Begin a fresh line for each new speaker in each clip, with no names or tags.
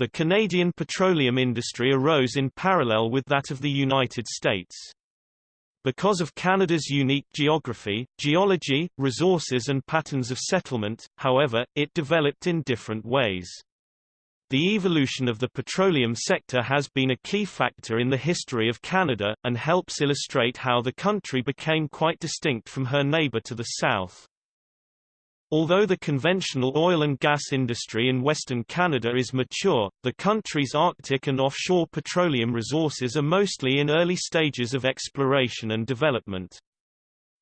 The Canadian petroleum industry arose in parallel with that of the United States. Because of Canada's unique geography, geology, resources and patterns of settlement, however, it developed in different ways. The evolution of the petroleum sector has been a key factor in the history of Canada, and helps illustrate how the country became quite distinct from her neighbour to the south. Although the conventional oil and gas industry in Western Canada is mature, the country's Arctic and offshore petroleum resources are mostly in early stages of exploration and development.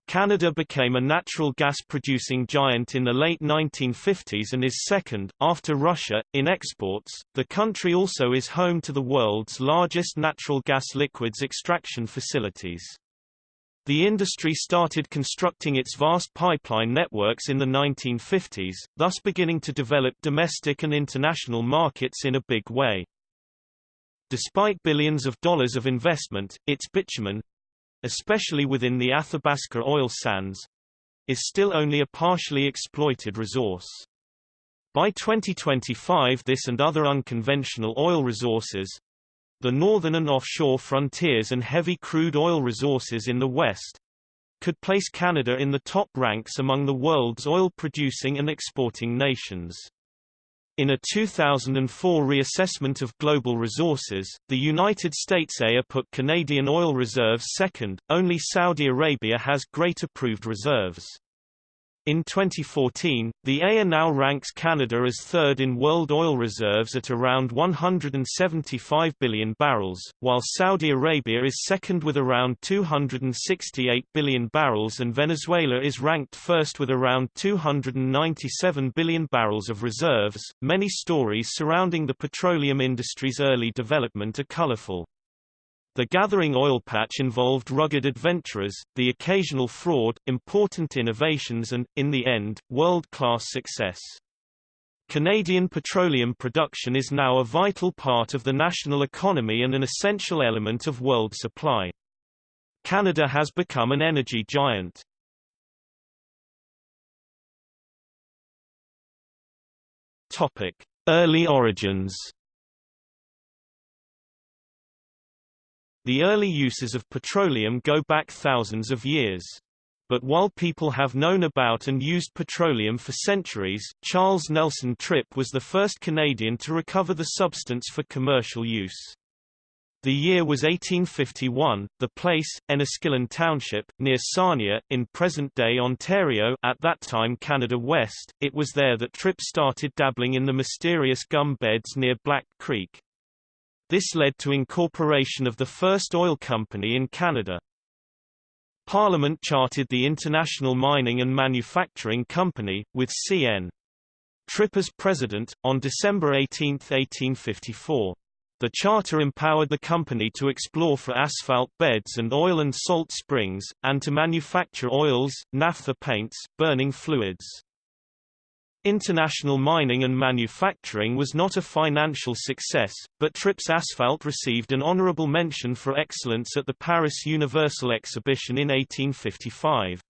Canada became a natural gas-producing giant in the late 1950s and is second, after Russia, in exports. The country also is home to the world's largest natural gas liquids extraction facilities. The industry started constructing its vast pipeline networks in the 1950s, thus beginning to develop domestic and international markets in a big way. Despite billions of dollars of investment, its bitumen, especially within the Athabasca oil sands, is still only a partially exploited resource. By 2025 this and other unconventional oil resources, the northern and offshore frontiers and heavy crude oil resources in the west, could place Canada in the top ranks among the world's oil-producing and exporting nations. In a 2004 reassessment of global resources, the United States EIA put Canadian oil reserves second, only Saudi Arabia has greater proved reserves. In 2014, the EIA now ranks Canada as third in world oil reserves at around 175 billion barrels, while Saudi Arabia is second with around 268 billion barrels and Venezuela is ranked first with around 297 billion barrels of reserves. Many stories surrounding the petroleum industry's early development are colorful. The gathering oil patch involved rugged adventurers, the occasional fraud, important innovations and, in the end, world-class success. Canadian petroleum production is now a vital part of the national economy and an essential element of world supply. Canada has become an energy giant. Topic: Early origins The early uses of petroleum go back thousands of years. But while people have known about and used petroleum for centuries, Charles Nelson Tripp was the first Canadian to recover the substance for commercial use. The year was 1851. The place, Enniskillen Township, near Sarnia, in present-day Ontario at that time Canada West, it was there that Tripp started dabbling in the mysterious gum beds near Black Creek. This led to incorporation of the first oil company in Canada. Parliament chartered the International Mining and Manufacturing Company, with C.N. Tripp as president, on December 18, 1854. The charter empowered the company to explore for asphalt beds and oil and salt springs, and to manufacture oils, naphtha paints, burning fluids. International mining and manufacturing was not a financial success, but Tripp's Asphalt received an honorable mention for excellence at the Paris Universal Exhibition in 1855.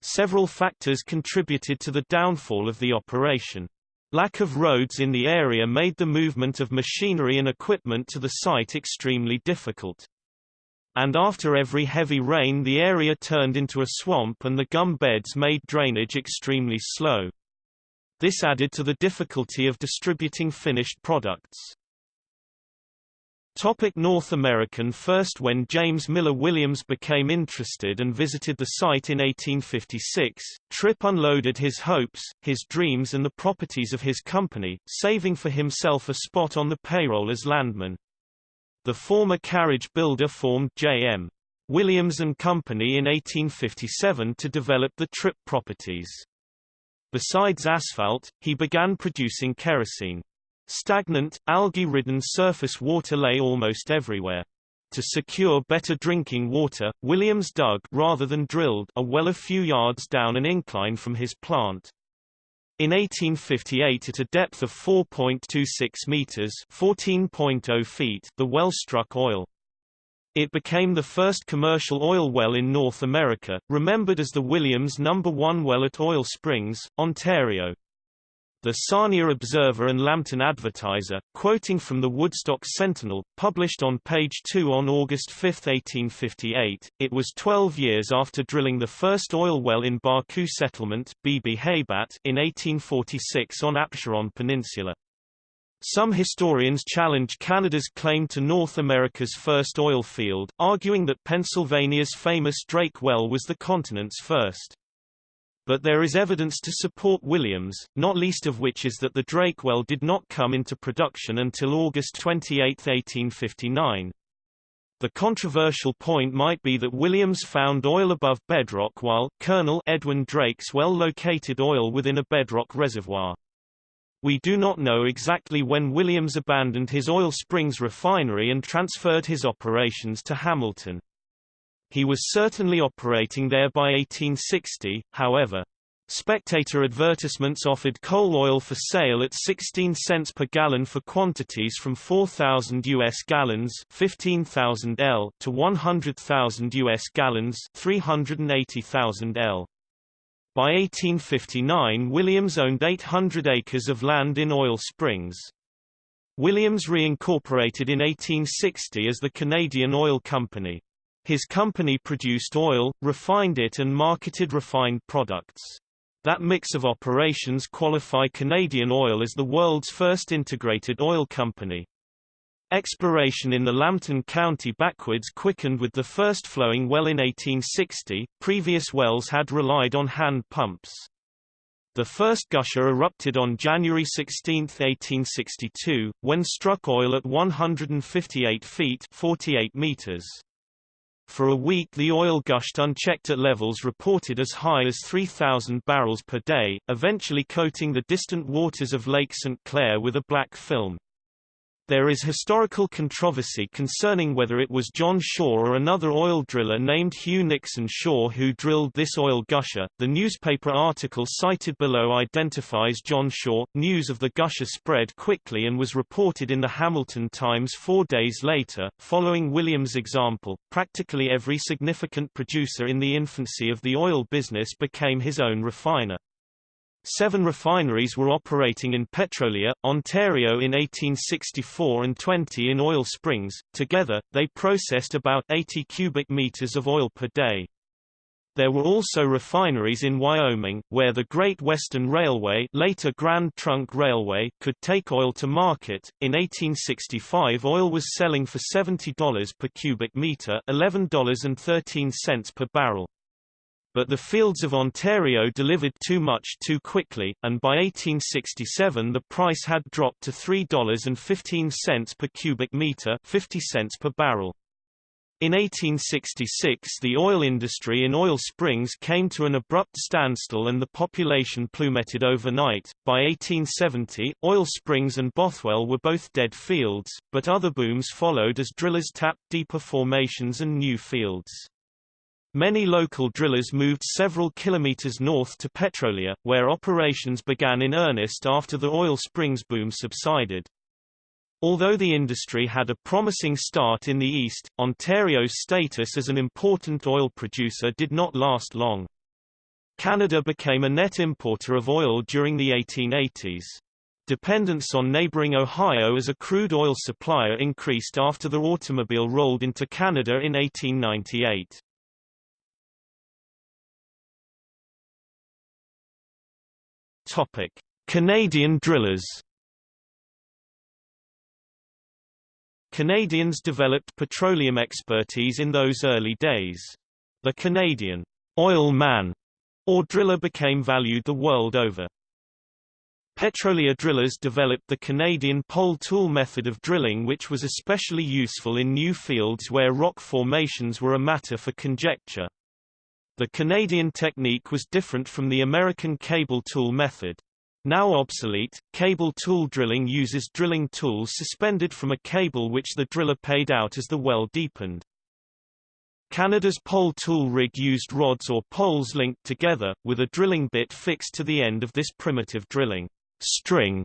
Several factors contributed to the downfall of the operation. Lack of roads in the area made the movement of machinery and equipment to the site extremely difficult. And after every heavy rain the area turned into a swamp and the gum beds made drainage extremely slow. This added to the difficulty of distributing finished products. Topic North American First When James Miller Williams became interested and visited the site in 1856, Tripp unloaded his hopes, his dreams and the properties of his company, saving for himself a spot on the payroll as landman. The former carriage builder formed J.M. Williams and Company in 1857 to develop the Tripp properties. Besides asphalt, he began producing kerosene. Stagnant, algae-ridden surface water lay almost everywhere. To secure better drinking water, Williams dug rather than drilled a well a few yards down an incline from his plant. In 1858 at a depth of 4.26 meters (14.0 feet), the well struck oil. It became the first commercial oil well in North America, remembered as the Williams No. 1 well at Oil Springs, Ontario. The Sarnia Observer and Lambton Advertiser, quoting from the Woodstock Sentinel, published on page 2 on August 5, 1858, it was 12 years after drilling the first oil well in Baku Settlement in 1846 on Apsheron Peninsula. Some historians challenge Canada's claim to North America's first oil field, arguing that Pennsylvania's famous Drake Well was the continent's first. But there is evidence to support Williams, not least of which is that the Drake well did not come into production until August 28, 1859. The controversial point might be that Williams found oil above bedrock while Colonel Edwin Drake's well located oil within a bedrock reservoir. We do not know exactly when Williams abandoned his Oil Springs refinery and transferred his operations to Hamilton. He was certainly operating there by 1860, however. Spectator advertisements offered coal oil for sale at 16 cents per gallon for quantities from 4,000 U.S. gallons 15,000 L to 100,000 U.S. gallons 380,000 L. By 1859 Williams owned 800 acres of land in Oil Springs. Williams reincorporated in 1860 as the Canadian Oil Company. His company produced oil, refined it and marketed refined products. That mix of operations qualify Canadian Oil as the world's first integrated oil company. Exploration in the Lambton County backwoods quickened with the first flowing well in 1860, previous wells had relied on hand pumps. The first gusher erupted on January 16, 1862, when struck oil at 158 feet 48 meters. For a week the oil gushed unchecked at levels reported as high as 3,000 barrels per day, eventually coating the distant waters of Lake St. Clair with a black film. There is historical controversy concerning whether it was John Shaw or another oil driller named Hugh Nixon Shaw who drilled this oil gusher. The newspaper article cited below identifies John Shaw. News of the gusher spread quickly and was reported in the Hamilton Times four days later. Following Williams' example, practically every significant producer in the infancy of the oil business became his own refiner. Seven refineries were operating in Petrolia, Ontario in 1864 and 20 in Oil Springs. Together, they processed about 80 cubic meters of oil per day. There were also refineries in Wyoming, where the Great Western Railway, later Grand Trunk Railway, could take oil to market. In 1865, oil was selling for $70 per cubic meter, $11.13 per barrel. But the fields of Ontario delivered too much too quickly, and by 1867 the price had dropped to $3.15 per cubic meter 50 cents per barrel. In 1866 the oil industry in Oil Springs came to an abrupt standstill and the population plummeted overnight. By 1870, Oil Springs and Bothwell were both dead fields, but other booms followed as drillers tapped deeper formations and new fields. Many local drillers moved several kilometers north to Petrolia, where operations began in earnest after the oil springs boom subsided. Although the industry had a promising start in the east, Ontario's status as an important oil producer did not last long. Canada became a net importer of oil during the 1880s. Dependence on neighboring Ohio as a crude oil supplier increased after the automobile rolled into Canada in 1898. Topic: Canadian drillers. Canadians developed petroleum expertise in those early days. The Canadian oil man or driller became valued the world over. Petrolia drillers developed the Canadian pole tool method of drilling which was especially useful in new fields where rock formations were a matter for conjecture. The Canadian technique was different from the American cable tool method. Now obsolete, cable tool drilling uses drilling tools suspended from a cable which the driller paid out as the well deepened. Canada's pole tool rig used rods or poles linked together, with a drilling bit fixed to the end of this primitive drilling. String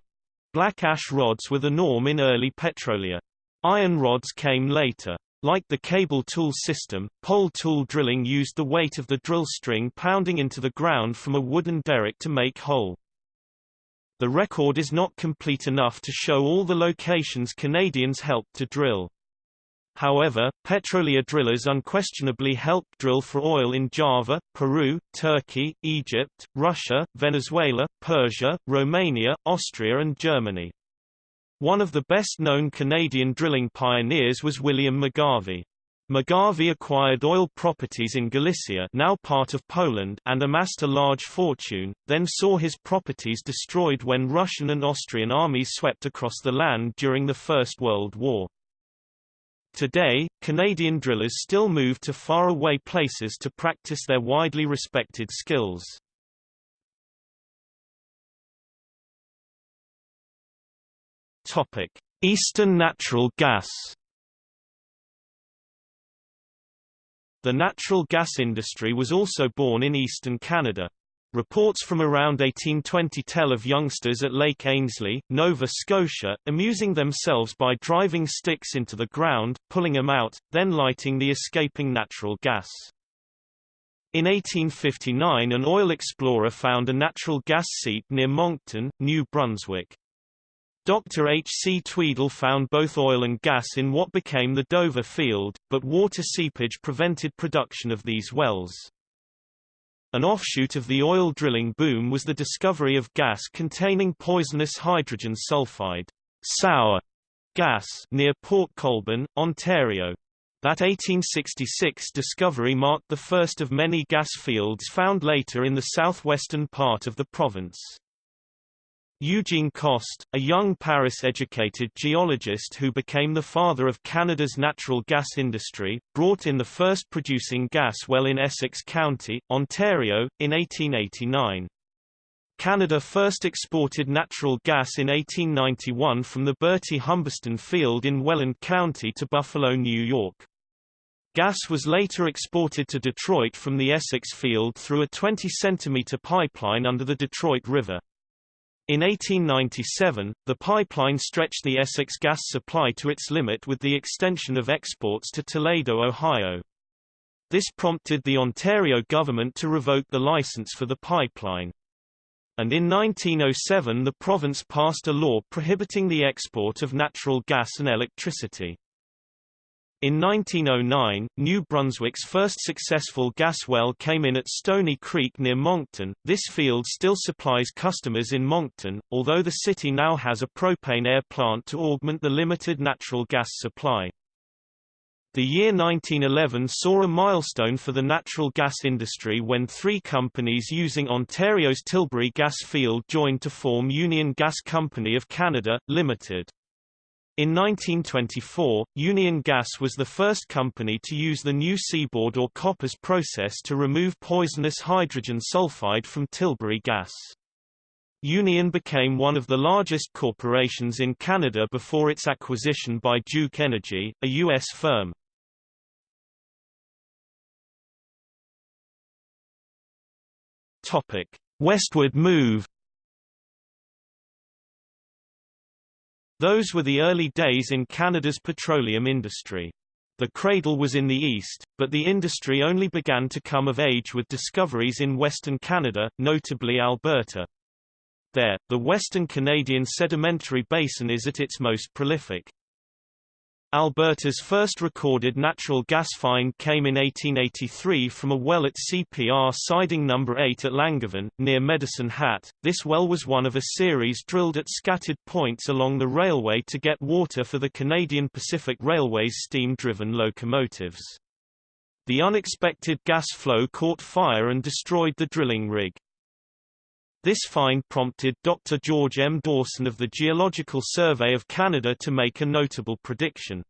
black ash rods were the norm in early Petrolia. Iron rods came later. Like the cable tool system, pole tool drilling used the weight of the drill string pounding into the ground from a wooden derrick to make hole. The record is not complete enough to show all the locations Canadians helped to drill. However, Petrolia drillers unquestionably helped drill for oil in Java, Peru, Turkey, Egypt, Russia, Venezuela, Persia, Romania, Austria and Germany. One of the best-known Canadian drilling pioneers was William McGarvey. McGarvey acquired oil properties in Galicia now part of Poland and amassed a large fortune, then saw his properties destroyed when Russian and Austrian armies swept across the land during the First World War. Today, Canadian drillers still move to far-away places to practice their widely respected skills. Eastern natural gas. The natural gas industry was also born in eastern Canada. Reports from around 1820 tell of youngsters at Lake Ainslie, Nova Scotia, amusing themselves by driving sticks into the ground, pulling them out, then lighting the escaping natural gas. In 1859 an oil explorer found a natural gas seep near Moncton, New Brunswick. Dr. H. C. Tweedle found both oil and gas in what became the Dover field, but water seepage prevented production of these wells. An offshoot of the oil drilling boom was the discovery of gas containing poisonous hydrogen sulfide sour gas near Port Colborne, Ontario. That 1866 discovery marked the first of many gas fields found later in the southwestern part of the province. Eugene Coste, a young Paris-educated geologist who became the father of Canada's natural gas industry, brought in the first producing gas well in Essex County, Ontario, in 1889. Canada first exported natural gas in 1891 from the Bertie Humberston field in Welland County to Buffalo, New York. Gas was later exported to Detroit from the Essex field through a 20-centimeter pipeline under the Detroit River. In 1897, the pipeline stretched the Essex gas supply to its limit with the extension of exports to Toledo, Ohio. This prompted the Ontario government to revoke the license for the pipeline. And in 1907 the province passed a law prohibiting the export of natural gas and electricity. In 1909, New Brunswick's first successful gas well came in at Stony Creek near Moncton. This field still supplies customers in Moncton, although the city now has a propane air plant to augment the limited natural gas supply. The year 1911 saw a milestone for the natural gas industry when three companies using Ontario's Tilbury gas field joined to form Union Gas Company of Canada, Limited. In 1924, Union Gas was the first company to use the new seaboard or Koppers process to remove poisonous hydrogen sulfide from Tilbury gas. Union became one of the largest corporations in Canada before its acquisition by Duke Energy, a U.S. firm. Westward move Those were the early days in Canada's petroleum industry. The cradle was in the east, but the industry only began to come of age with discoveries in Western Canada, notably Alberta. There, the Western Canadian Sedimentary Basin is at its most prolific. Alberta's first recorded natural gas find came in 1883 from a well at CPR Siding No. 8 at Langevin, near Medicine Hat. This well was one of a series drilled at scattered points along the railway to get water for the Canadian Pacific Railway's steam-driven locomotives. The unexpected gas flow caught fire and destroyed the drilling rig. This find prompted Dr. George M. Dawson of the Geological Survey of Canada to make a notable prediction.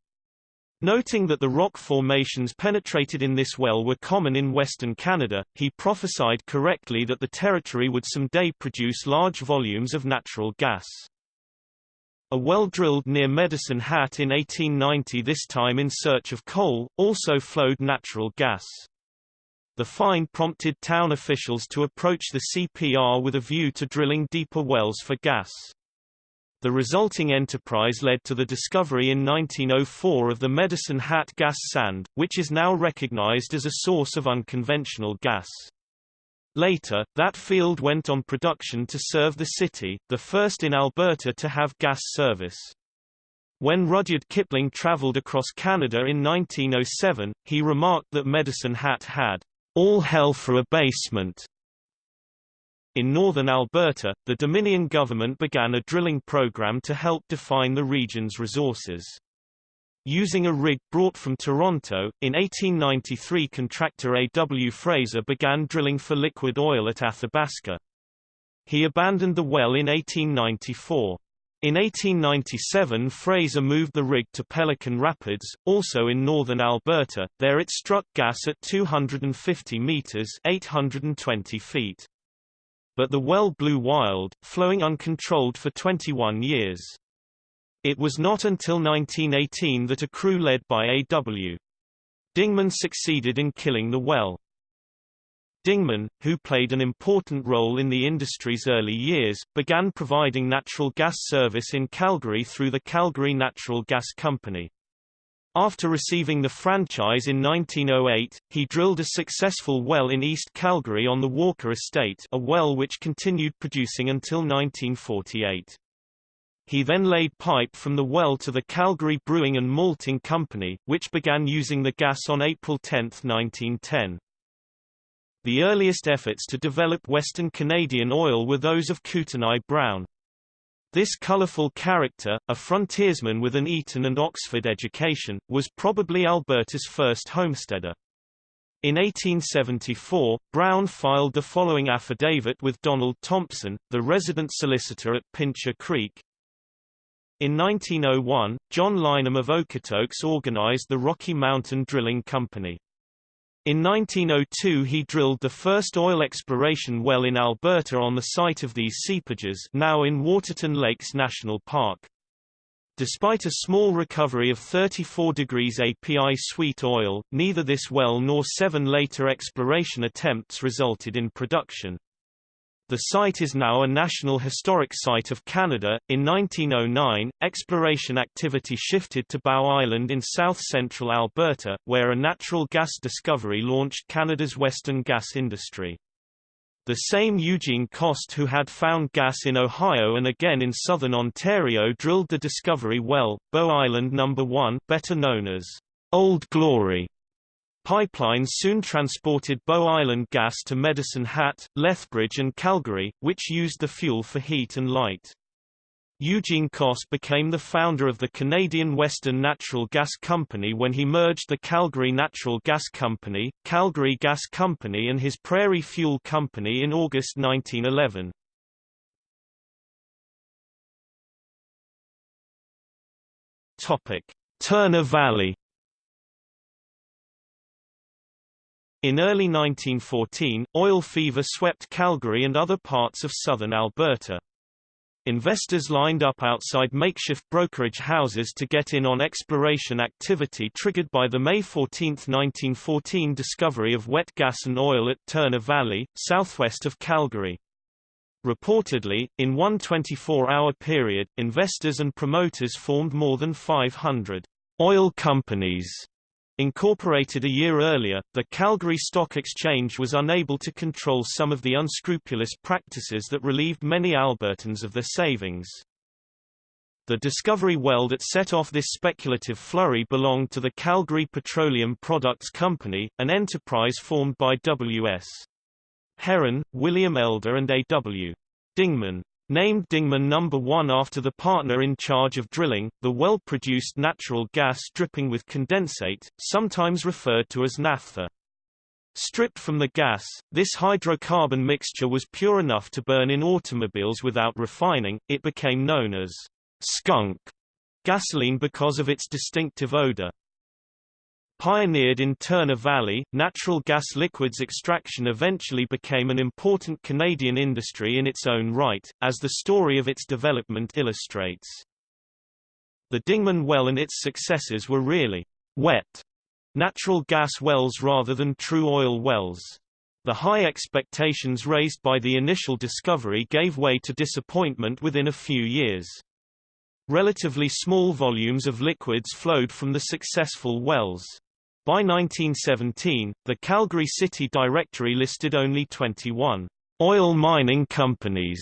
Noting that the rock formations penetrated in this well were common in Western Canada, he prophesied correctly that the territory would someday produce large volumes of natural gas. A well drilled near Medicine Hat in 1890 this time in search of coal, also flowed natural gas. The find prompted town officials to approach the CPR with a view to drilling deeper wells for gas. The resulting enterprise led to the discovery in 1904 of the Medicine Hat gas sand, which is now recognized as a source of unconventional gas. Later, that field went on production to serve the city, the first in Alberta to have gas service. When Rudyard Kipling traveled across Canada in 1907, he remarked that Medicine Hat had all hell for a basement. In northern Alberta, the Dominion government began a drilling program to help define the region's resources. Using a rig brought from Toronto, in 1893 contractor A. W. Fraser began drilling for liquid oil at Athabasca. He abandoned the well in 1894. In 1897 Fraser moved the rig to Pelican Rapids, also in northern Alberta, there it struck gas at 250 meters 820 feet but the well blew wild, flowing uncontrolled for 21 years. It was not until 1918 that a crew led by A.W. Dingman succeeded in killing the well. Dingman, who played an important role in the industry's early years, began providing natural gas service in Calgary through the Calgary Natural Gas Company. After receiving the franchise in 1908, he drilled a successful well in East Calgary on the Walker Estate a well which continued producing until 1948. He then laid pipe from the well to the Calgary Brewing and Malting Company, which began using the gas on April 10, 1910. The earliest efforts to develop Western Canadian oil were those of Kootenai Brown. This colourful character, a frontiersman with an Eton and Oxford education, was probably Alberta's first homesteader. In 1874, Brown filed the following affidavit with Donald Thompson, the resident solicitor at Pincher Creek. In 1901, John Lineham of Okotoks organized the Rocky Mountain Drilling Company. In 1902 he drilled the first oil exploration well in Alberta on the site of these seepages now in Waterton Lakes National Park. Despite a small recovery of 34 degrees API sweet oil, neither this well nor seven later exploration attempts resulted in production. The site is now a National Historic Site of Canada. In 1909, exploration activity shifted to Bow Island in south-central Alberta, where a natural gas discovery launched Canada's western gas industry. The same Eugene Coste who had found gas in Ohio and again in southern Ontario drilled the discovery well, Bow Island No. 1 better known as Old Glory. Pipelines soon transported Bow Island gas to Medicine Hat, Lethbridge and Calgary, which used the fuel for heat and light. Eugene Coste became the founder of the Canadian Western Natural Gas Company when he merged the Calgary Natural Gas Company, Calgary Gas Company and his Prairie Fuel Company in August 1911. Topic: Turner Valley In early 1914, oil fever swept Calgary and other parts of southern Alberta. Investors lined up outside makeshift brokerage houses to get in on exploration activity triggered by the May 14, 1914 discovery of wet gas and oil at Turner Valley, southwest of Calgary. Reportedly, in one 24-hour period, investors and promoters formed more than 500 oil companies Incorporated a year earlier, the Calgary Stock Exchange was unable to control some of the unscrupulous practices that relieved many Albertans of their savings. The discovery well that set off this speculative flurry belonged to the Calgary Petroleum Products Company, an enterprise formed by W.S. Herron, William Elder and A.W. Dingman. Named Dingman No. 1 after the partner in charge of drilling, the well produced natural gas dripping with condensate, sometimes referred to as naphtha. Stripped from the gas, this hydrocarbon mixture was pure enough to burn in automobiles without refining, it became known as skunk gasoline because of its distinctive odor. Pioneered in Turner Valley, natural gas liquids extraction eventually became an important Canadian industry in its own right, as the story of its development illustrates. The Dingman well and its successors were really wet natural gas wells rather than true oil wells. The high expectations raised by the initial discovery gave way to disappointment within a few years. Relatively small volumes of liquids flowed from the successful wells. By 1917, the Calgary City Directory listed only 21 oil mining companies,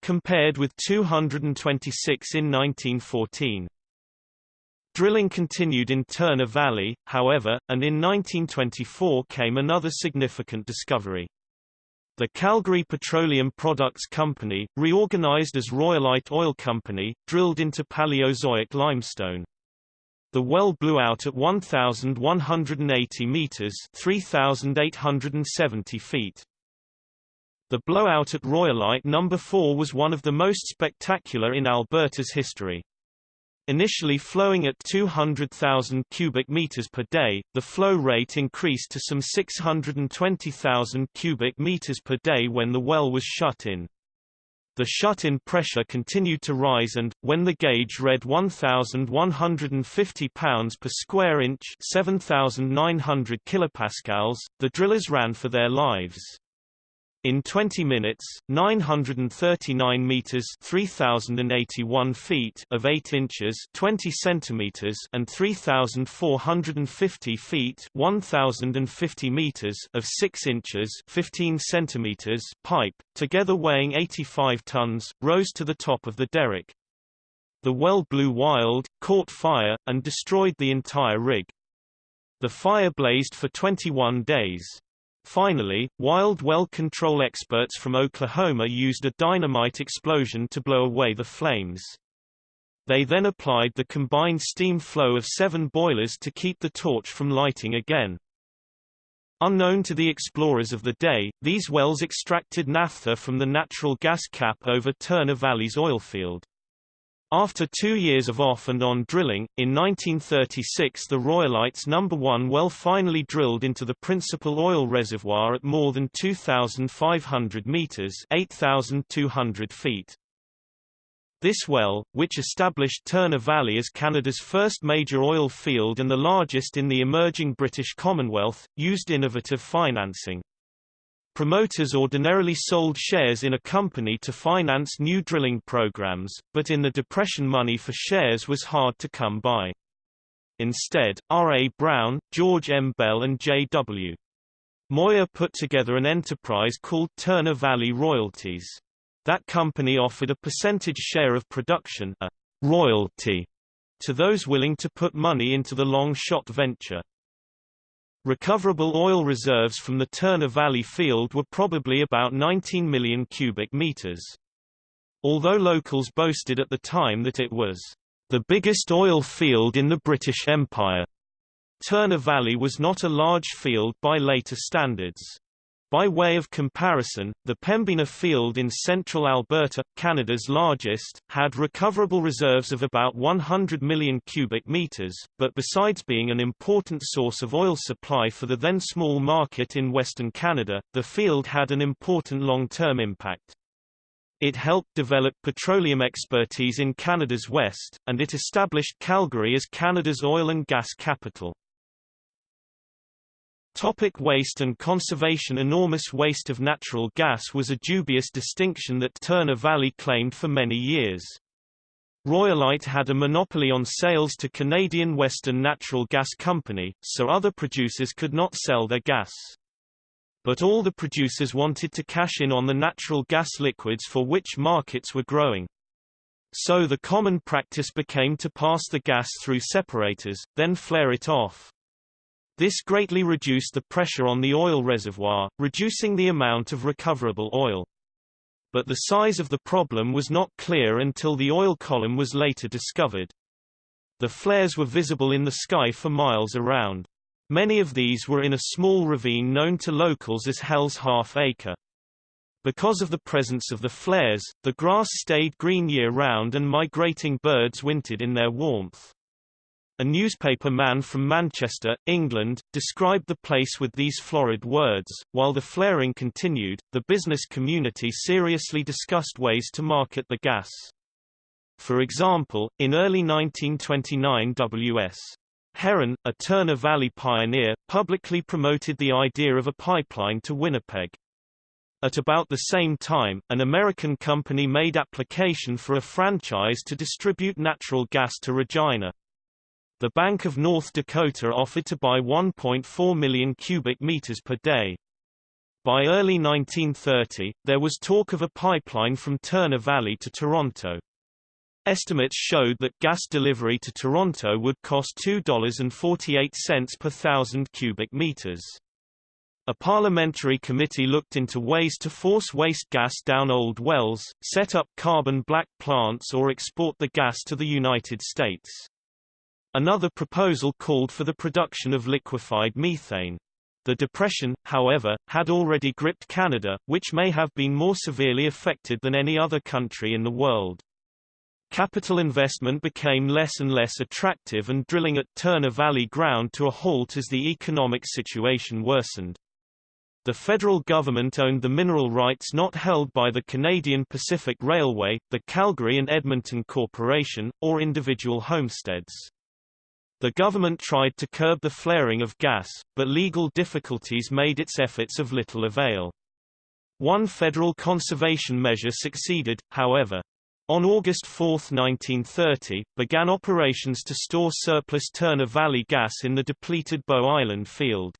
compared with 226 in 1914. Drilling continued in Turner Valley, however, and in 1924 came another significant discovery. The Calgary Petroleum Products Company, reorganized as Royalite Oil Company, drilled into Paleozoic limestone. The well blew out at 1,180 meters 3,870 feet. The blowout at Royalite No. 4 was one of the most spectacular in Alberta's history. Initially flowing at 200,000 cubic meters per day, the flow rate increased to some 620,000 cubic meters per day when the well was shut in. The shut-in pressure continued to rise and, when the gauge read 1,150 pounds per square inch 7,900 kilopascals, the drillers ran for their lives. In 20 minutes, 939 meters (3081 feet) of 8 inches (20 centimeters) and 3450 feet (1050 meters) of 6 inches (15 centimeters) pipe, together weighing 85 tons, rose to the top of the derrick. The well blew wild, caught fire, and destroyed the entire rig. The fire blazed for 21 days. Finally, wild well control experts from Oklahoma used a dynamite explosion to blow away the flames. They then applied the combined steam flow of seven boilers to keep the torch from lighting again. Unknown to the explorers of the day, these wells extracted naphtha from the natural gas cap over Turner Valley's oil field. After two years of off and on drilling, in 1936 the Royalites No. 1 well finally drilled into the principal oil reservoir at more than 2,500 meters 8,200 feet. This well, which established Turner Valley as Canada's first major oil field and the largest in the emerging British Commonwealth, used innovative financing. Promoters ordinarily sold shares in a company to finance new drilling programs, but in the Depression money for shares was hard to come by. Instead, R. A. Brown, George M. Bell and J. W. Moyer put together an enterprise called Turner Valley Royalties. That company offered a percentage share of production a royalty to those willing to put money into the long-shot venture. Recoverable oil reserves from the Turner Valley field were probably about 19 million cubic meters. Although locals boasted at the time that it was the biggest oil field in the British Empire, Turner Valley was not a large field by later standards. By way of comparison, the Pembina field in central Alberta, Canada's largest, had recoverable reserves of about 100 million cubic meters, but besides being an important source of oil supply for the then small market in Western Canada, the field had an important long-term impact. It helped develop petroleum expertise in Canada's west, and it established Calgary as Canada's oil and gas capital. Topic waste and conservation Enormous waste of natural gas was a dubious distinction that Turner Valley claimed for many years. Royalite had a monopoly on sales to Canadian Western Natural Gas Company, so other producers could not sell their gas. But all the producers wanted to cash in on the natural gas liquids for which markets were growing. So the common practice became to pass the gas through separators, then flare it off. This greatly reduced the pressure on the oil reservoir, reducing the amount of recoverable oil. But the size of the problem was not clear until the oil column was later discovered. The flares were visible in the sky for miles around. Many of these were in a small ravine known to locals as Hell's Half Acre. Because of the presence of the flares, the grass stayed green year-round and migrating birds wintered in their warmth. A newspaper man from Manchester, England, described the place with these florid words. While the flaring continued, the business community seriously discussed ways to market the gas. For example, in early 1929 W.S. Herron, a Turner Valley pioneer, publicly promoted the idea of a pipeline to Winnipeg. At about the same time, an American company made application for a franchise to distribute natural gas to Regina. The Bank of North Dakota offered to buy 1.4 million cubic meters per day. By early 1930, there was talk of a pipeline from Turner Valley to Toronto. Estimates showed that gas delivery to Toronto would cost $2.48 per thousand cubic meters. A parliamentary committee looked into ways to force waste gas down old wells, set up carbon black plants or export the gas to the United States. Another proposal called for the production of liquefied methane. The Depression, however, had already gripped Canada, which may have been more severely affected than any other country in the world. Capital investment became less and less attractive and drilling at Turner Valley ground to a halt as the economic situation worsened. The federal government owned the mineral rights not held by the Canadian Pacific Railway, the Calgary and Edmonton Corporation, or individual homesteads. The government tried to curb the flaring of gas, but legal difficulties made its efforts of little avail. One federal conservation measure succeeded, however. On August 4, 1930, began operations to store surplus Turner Valley gas in the depleted Bow Island field.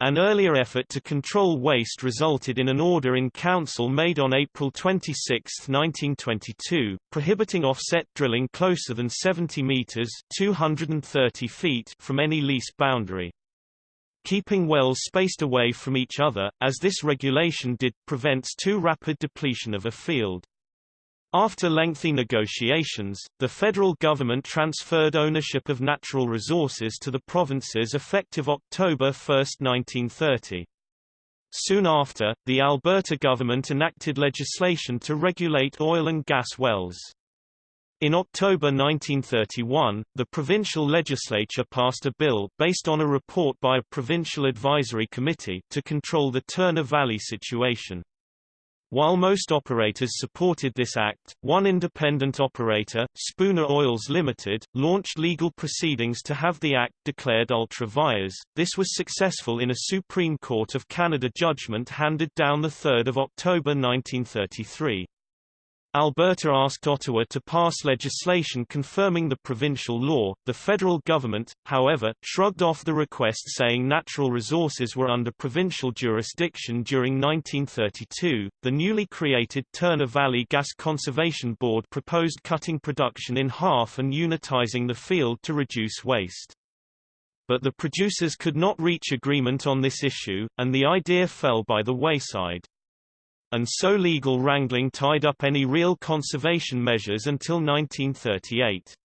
An earlier effort to control waste resulted in an order in council made on April 26, 1922, prohibiting offset drilling closer than 70 meters (230 feet) from any lease boundary. Keeping wells spaced away from each other, as this regulation did, prevents too rapid depletion of a field. After lengthy negotiations, the federal government transferred ownership of natural resources to the provinces effective October 1, 1930. Soon after, the Alberta government enacted legislation to regulate oil and gas wells. In October 1931, the provincial legislature passed a bill, based on a report by a provincial advisory committee, to control the Turner Valley situation. While most operators supported this act, one independent operator, Spooner Oils Limited, launched legal proceedings to have the act declared ultra vires. This was successful in a Supreme Court of Canada judgment handed down 3 October 1933. Alberta asked Ottawa to pass legislation confirming the provincial law. The federal government, however, shrugged off the request saying natural resources were under provincial jurisdiction during 1932. The newly created Turner Valley Gas Conservation Board proposed cutting production in half and unitizing the field to reduce waste. But the producers could not reach agreement on this issue, and the idea fell by the wayside and so legal wrangling tied up any real conservation measures until 1938.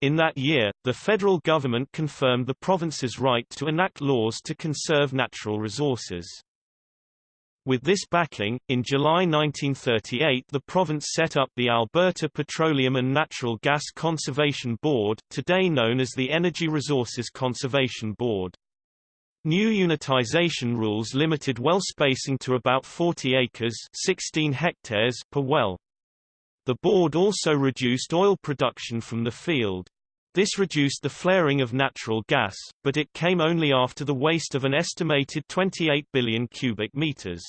In that year, the federal government confirmed the province's right to enact laws to conserve natural resources. With this backing, in July 1938 the province set up the Alberta Petroleum and Natural Gas Conservation Board, today known as the Energy Resources Conservation Board. New unitization rules limited well spacing to about 40 acres 16 hectares per well. The board also reduced oil production from the field. This reduced the flaring of natural gas, but it came only after the waste of an estimated 28 billion cubic meters.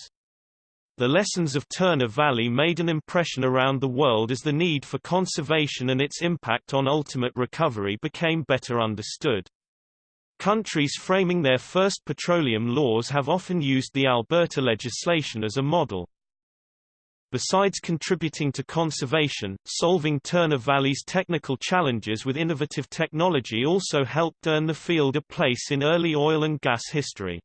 The lessons of Turner Valley made an impression around the world as the need for conservation and its impact on ultimate recovery became better understood. Countries framing their first petroleum laws have often used the Alberta legislation as a model. Besides contributing to conservation, solving Turner Valley's technical challenges with innovative technology also helped earn the field a place in early oil and gas history.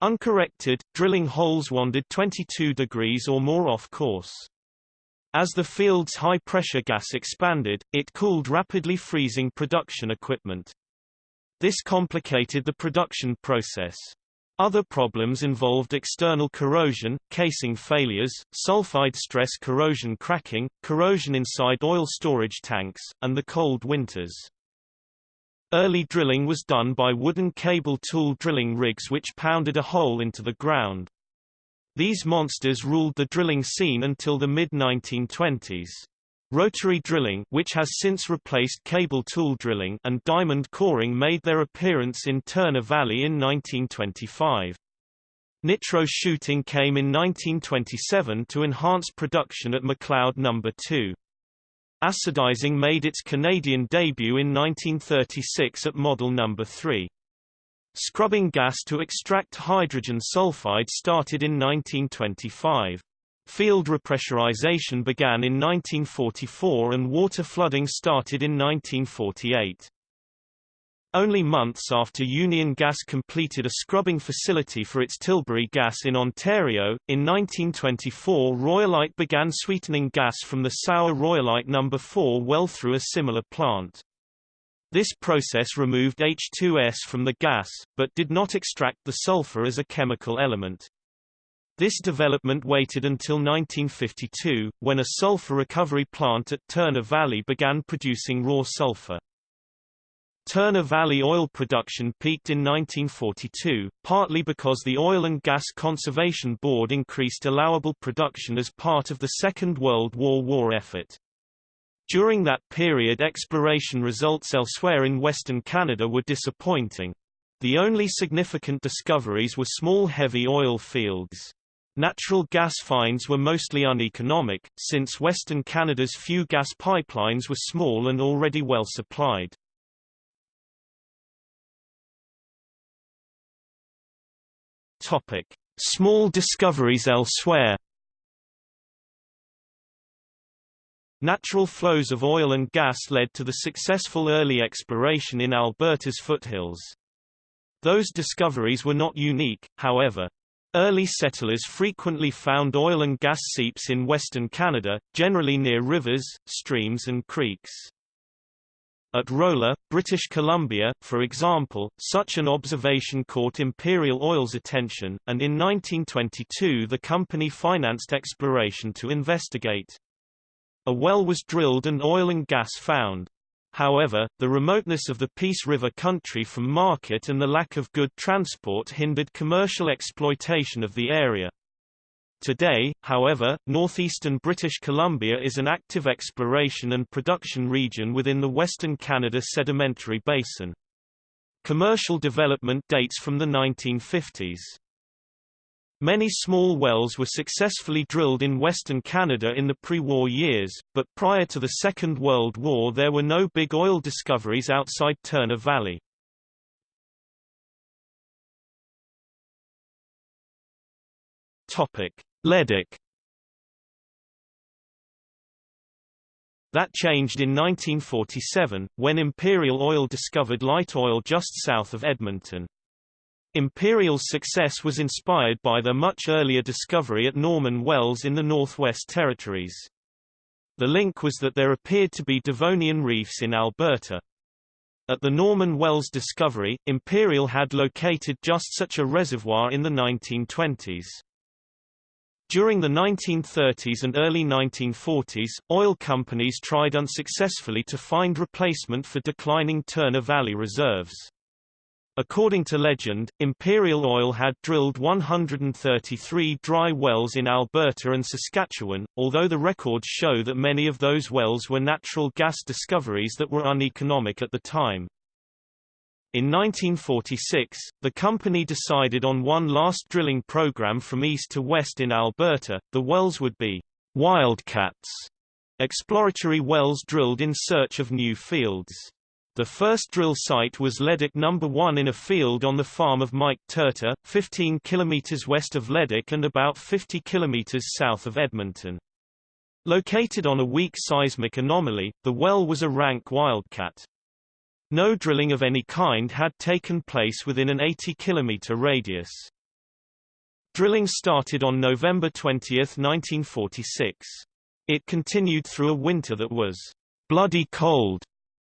Uncorrected, drilling holes wandered 22 degrees or more off course. As the field's high-pressure gas expanded, it cooled rapidly freezing production equipment. This complicated the production process. Other problems involved external corrosion, casing failures, sulfide stress corrosion cracking, corrosion inside oil storage tanks, and the cold winters. Early drilling was done by wooden cable tool drilling rigs which pounded a hole into the ground. These monsters ruled the drilling scene until the mid-1920s. Rotary drilling which has since replaced cable tool drilling and diamond coring made their appearance in Turner Valley in 1925. Nitro shooting came in 1927 to enhance production at McLeod No. 2. Acidizing made its Canadian debut in 1936 at model number 3. Scrubbing gas to extract hydrogen sulfide started in 1925. Field repressurization began in 1944 and water flooding started in 1948. Only months after Union Gas completed a scrubbing facility for its Tilbury gas in Ontario, in 1924 Royalite began sweetening gas from the sour Royalite No. 4 well through a similar plant. This process removed H2S from the gas, but did not extract the sulfur as a chemical element. This development waited until 1952, when a sulfur recovery plant at Turner Valley began producing raw sulfur. Turner Valley oil production peaked in 1942, partly because the Oil and Gas Conservation Board increased allowable production as part of the Second World War war effort. During that period exploration results elsewhere in Western Canada were disappointing. The only significant discoveries were small heavy oil fields. Natural gas finds were mostly uneconomic, since Western Canada's few gas pipelines were small and already well supplied. Small discoveries elsewhere. Natural flows of oil and gas led to the successful early exploration in Alberta's foothills. Those discoveries were not unique, however. Early settlers frequently found oil and gas seeps in western Canada, generally near rivers, streams and creeks. At Rolla, British Columbia, for example, such an observation caught Imperial Oil's attention, and in 1922 the company financed exploration to investigate. A well was drilled and oil and gas found. However, the remoteness of the Peace River country from market and the lack of good transport hindered commercial exploitation of the area. Today, however, northeastern British Columbia is an active exploration and production region within the Western Canada Sedimentary Basin. Commercial development dates from the 1950s. Many small wells were successfully drilled in Western Canada in the pre-war years, but prior to the Second World War there were no big oil discoveries outside Turner Valley. Leduc That changed in 1947, when Imperial Oil discovered light oil just south of Edmonton. Imperial's success was inspired by their much earlier discovery at Norman Wells in the Northwest Territories. The link was that there appeared to be Devonian reefs in Alberta. At the Norman Wells discovery, Imperial had located just such a reservoir in the 1920s. During the 1930s and early 1940s, oil companies tried unsuccessfully to find replacement for declining Turner Valley reserves. According to legend, Imperial Oil had drilled 133 dry wells in Alberta and Saskatchewan, although the records show that many of those wells were natural gas discoveries that were uneconomic at the time. In 1946, the company decided on one last drilling program from east to west in Alberta. The wells would be Wildcats, exploratory wells drilled in search of new fields. The first drill site was Leduc No. 1 in a field on the farm of Mike Turta, 15 km west of Leduc and about 50 km south of Edmonton. Located on a weak seismic anomaly, the well was a rank wildcat. No drilling of any kind had taken place within an 80 km radius. Drilling started on November 20, 1946. It continued through a winter that was bloody cold,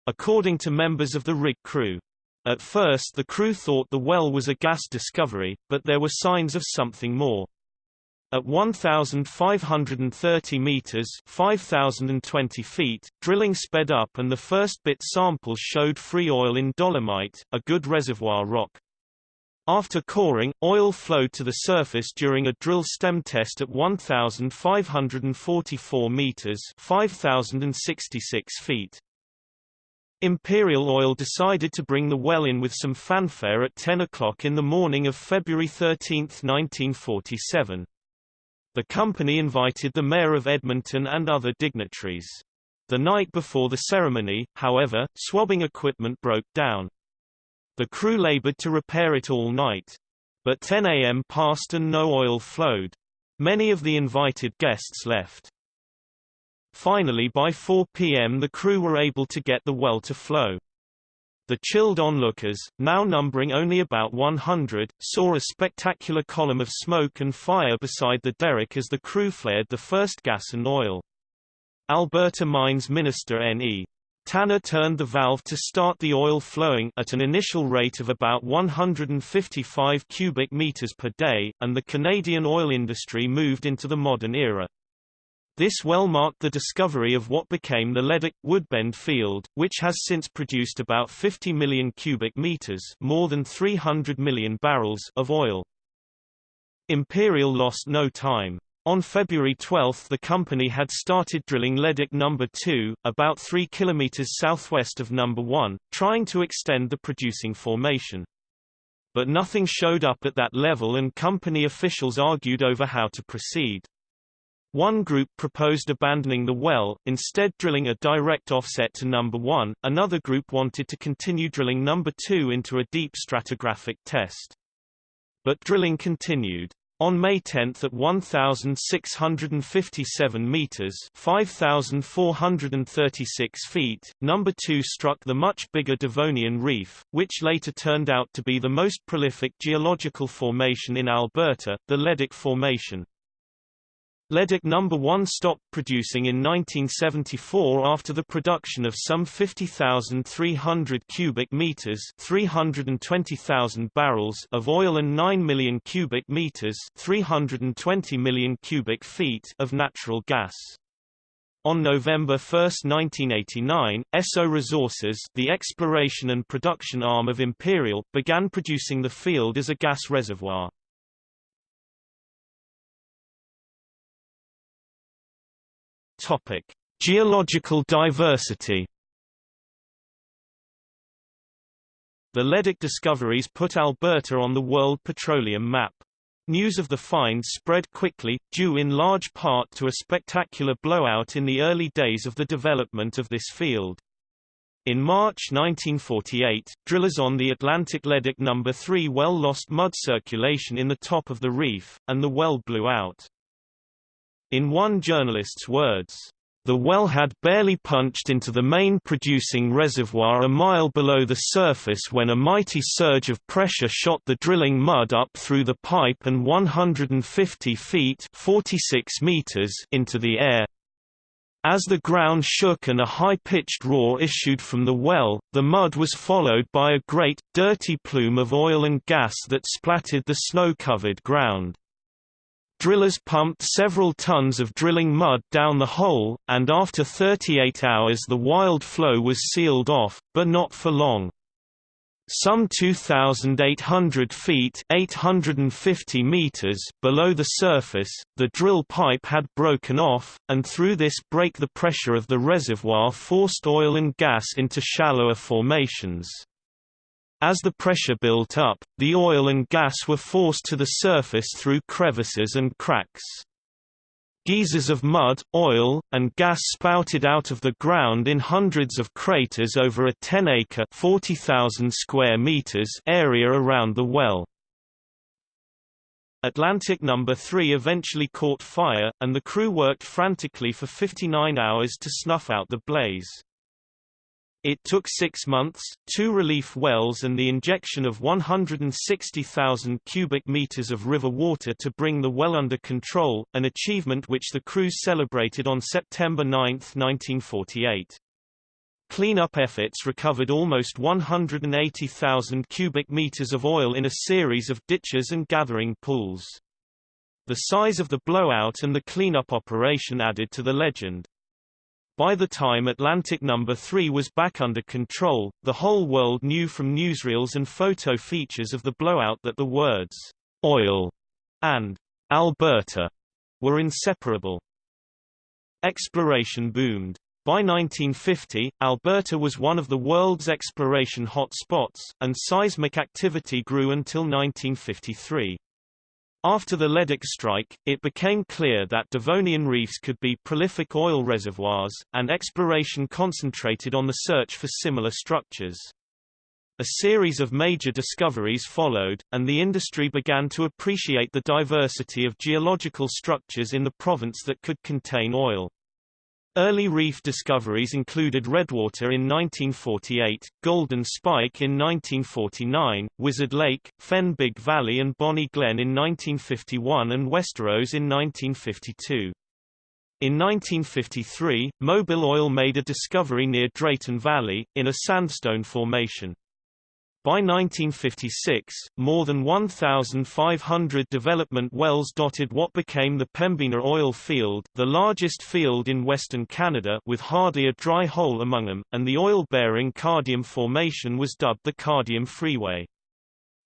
according to members of the rig crew. At first the crew thought the well was a gas discovery, but there were signs of something more. At 1,530 meters (5,020 feet), drilling sped up and the first bit samples showed free oil in dolomite, a good reservoir rock. After coring, oil flowed to the surface during a drill stem test at 1,544 meters (5,066 feet). Imperial Oil decided to bring the well in with some fanfare at 10 o'clock in the morning of February 13, 1947. The company invited the mayor of Edmonton and other dignitaries. The night before the ceremony, however, swabbing equipment broke down. The crew labored to repair it all night. But 10 a.m. passed and no oil flowed. Many of the invited guests left. Finally by 4 p.m. the crew were able to get the well to flow. The chilled onlookers, now numbering only about 100, saw a spectacular column of smoke and fire beside the derrick as the crew flared the first gas and oil. Alberta Mines Minister N.E. Tanner turned the valve to start the oil flowing at an initial rate of about 155 cubic meters per day, and the Canadian oil industry moved into the modern era. This well marked the discovery of what became the Leduc Woodbend field, which has since produced about 50 million cubic meters, more than 300 million barrels of oil. Imperial lost no time. On February 12 the company had started drilling Leduc No. 2, about 3 kilometers southwest of No. 1, trying to extend the producing formation. But nothing showed up at that level and company officials argued over how to proceed. One group proposed abandoning the well, instead drilling a direct offset to number 1, another group wanted to continue drilling number 2 into a deep stratigraphic test. But drilling continued. On May 10 at 1,657 meters (5,436 feet), number 2 struck the much bigger Devonian Reef, which later turned out to be the most prolific geological formation in Alberta, the Leduc Formation. Leduc No. 1 stopped producing in 1974 after the production of some 50,300 cubic meters (320,000 barrels) of oil and 9 million cubic meters (320 million cubic feet) of natural gas. On November 1, 1989, Esso Resources the exploration and production arm of Imperial, began producing the field as a gas reservoir. Topic: Geological diversity. The Leduc discoveries put Alberta on the world petroleum map. News of the find spread quickly, due in large part to a spectacular blowout in the early days of the development of this field. In March 1948, drillers on the Atlantic Leduc No. 3 well lost mud circulation in the top of the reef, and the well blew out. In one journalist's words, the well had barely punched into the main producing reservoir a mile below the surface when a mighty surge of pressure shot the drilling mud up through the pipe and 150 feet 46 meters into the air. As the ground shook and a high-pitched roar issued from the well, the mud was followed by a great, dirty plume of oil and gas that splattered the snow-covered ground. Drillers pumped several tons of drilling mud down the hole, and after 38 hours the wild flow was sealed off, but not for long. Some 2,800 feet 850 meters below the surface, the drill pipe had broken off, and through this break the pressure of the reservoir forced oil and gas into shallower formations. As the pressure built up, the oil and gas were forced to the surface through crevices and cracks. Geysers of mud, oil, and gas spouted out of the ground in hundreds of craters over a 10-acre (40,000 square meters) area around the well. Atlantic No. 3 eventually caught fire, and the crew worked frantically for 59 hours to snuff out the blaze. It took six months, two relief wells and the injection of 160,000 cubic meters of river water to bring the well under control, an achievement which the crews celebrated on September 9, 1948. Cleanup efforts recovered almost 180,000 cubic meters of oil in a series of ditches and gathering pools. The size of the blowout and the cleanup operation added to the legend. By the time Atlantic No. 3 was back under control, the whole world knew from newsreels and photo features of the blowout that the words, oil and Alberta were inseparable. Exploration boomed. By 1950, Alberta was one of the world's exploration hot spots, and seismic activity grew until 1953. After the Leduc strike, it became clear that Devonian reefs could be prolific oil reservoirs, and exploration concentrated on the search for similar structures. A series of major discoveries followed, and the industry began to appreciate the diversity of geological structures in the province that could contain oil. Early reef discoveries included Redwater in 1948, Golden Spike in 1949, Wizard Lake, Fenn Big Valley and Bonnie Glen in 1951 and Westerose in 1952. In 1953, Mobil Oil made a discovery near Drayton Valley, in a sandstone formation. By 1956, more than 1,500 development wells dotted what became the Pembina oil field the largest field in western Canada with hardly a dry hole among them, and the oil-bearing Cardium Formation was dubbed the Cardium Freeway.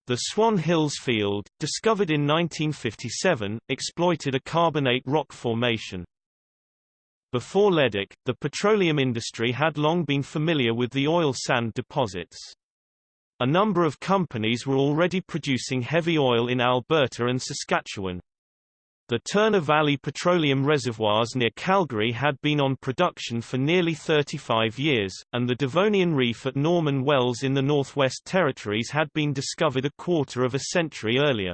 The Swan Hills field, discovered in 1957, exploited a carbonate rock formation. Before Leduc, the petroleum industry had long been familiar with the oil sand deposits. A number of companies were already producing heavy oil in Alberta and Saskatchewan. The Turner Valley petroleum reservoirs near Calgary had been on production for nearly 35 years, and the Devonian Reef at Norman Wells in the Northwest Territories had been discovered a quarter of a century earlier.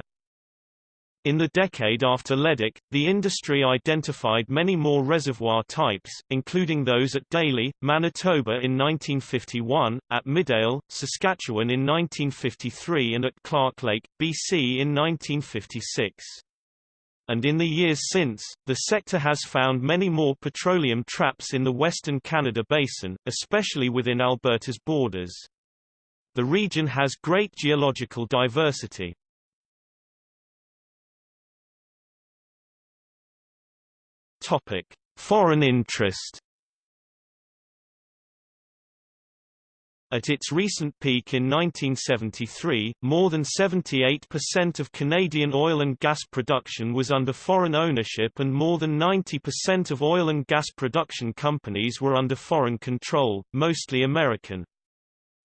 In the decade after Leduc, the industry identified many more reservoir types, including those at Daly, Manitoba in 1951, at Midale, Saskatchewan in 1953 and at Clarke Lake, BC in 1956. And in the years since, the sector has found many more petroleum traps in the Western Canada Basin, especially within Alberta's borders. The region has great geological diversity, Topic: Foreign interest. At its recent peak in 1973, more than 78% of Canadian oil and gas production was under foreign ownership and more than 90% of oil and gas production companies were under foreign control, mostly American.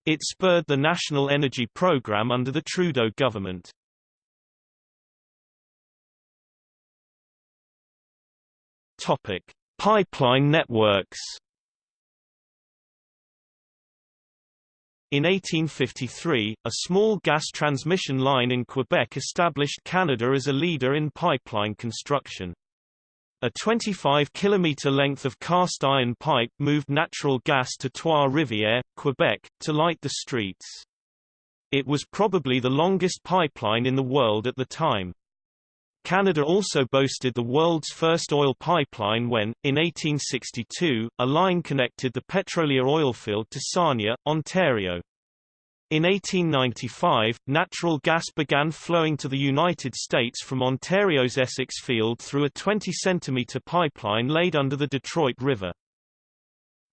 It spurred the National Energy Program under the Trudeau government. Topic: Pipeline networks. In 1853, a small gas transmission line in Quebec established Canada as a leader in pipeline construction. A 25-kilometre length of cast-iron pipe moved natural gas to Trois-Rivières, Quebec, to light the streets. It was probably the longest pipeline in the world at the time. Canada also boasted the world's first oil pipeline when, in 1862, a line connected the Petrolia oilfield to Sarnia, Ontario. In 1895, natural gas began flowing to the United States from Ontario's Essex field through a 20-centimetre pipeline laid under the Detroit River.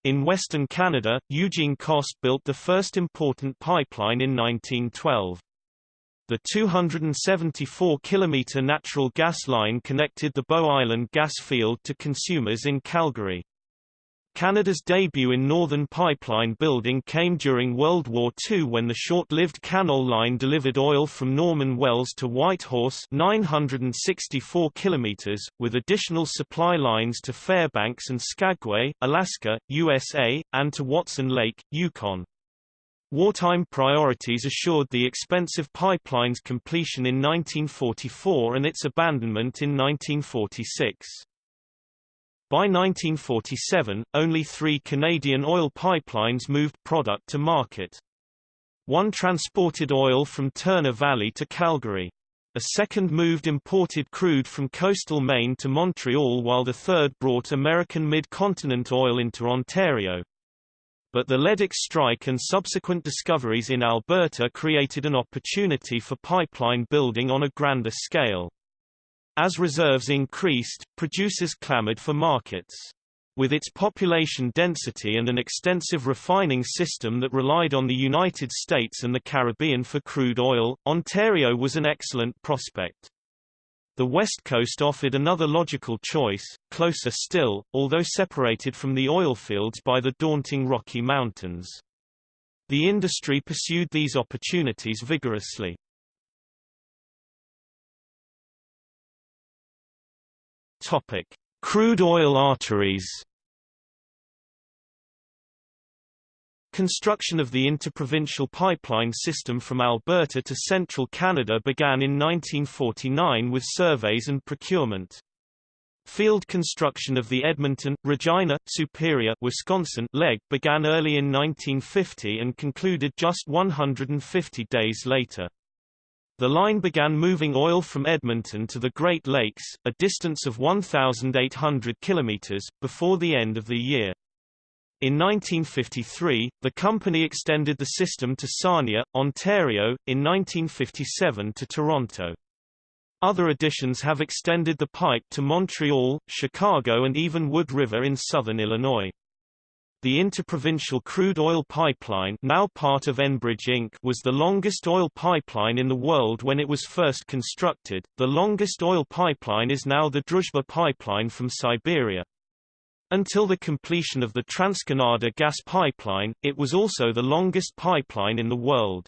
In Western Canada, Eugene Coste built the first important pipeline in 1912. The 274-kilometre natural gas line connected the Bow Island gas field to consumers in Calgary. Canada's debut in northern pipeline building came during World War II when the short-lived Canol line delivered oil from Norman Wells to Whitehorse 964 kilometers, with additional supply lines to Fairbanks and Skagway, Alaska, USA, and to Watson Lake, Yukon. Wartime priorities assured the expensive pipeline's completion in 1944 and its abandonment in 1946. By 1947, only three Canadian oil pipelines moved product to market. One transported oil from Turner Valley to Calgary. A second moved imported crude from coastal Maine to Montreal while the third brought American mid-continent oil into Ontario but the Leduc strike and subsequent discoveries in Alberta created an opportunity for pipeline building on a grander scale. As reserves increased, producers clamored for markets. With its population density and an extensive refining system that relied on the United States and the Caribbean for crude oil, Ontario was an excellent prospect. The West Coast offered another logical choice, closer still, although separated from the oil fields by the daunting Rocky Mountains. The industry pursued these opportunities vigorously. Topic: Crude oil arteries. Construction of the interprovincial pipeline system from Alberta to central Canada began in 1949 with surveys and procurement. Field construction of the Edmonton, Regina, Superior Wisconsin leg began early in 1950 and concluded just 150 days later. The line began moving oil from Edmonton to the Great Lakes, a distance of 1,800 kilometers, before the end of the year. In 1953, the company extended the system to Sarnia, Ontario, in 1957 to Toronto. Other additions have extended the pipe to Montreal, Chicago and even Wood River in southern Illinois. The Interprovincial Crude Oil Pipeline now part of Enbridge Inc. was the longest oil pipeline in the world when it was first constructed. The longest oil pipeline is now the Druzhba pipeline from Siberia. Until the completion of the TransCanada gas pipeline, it was also the longest pipeline in the world.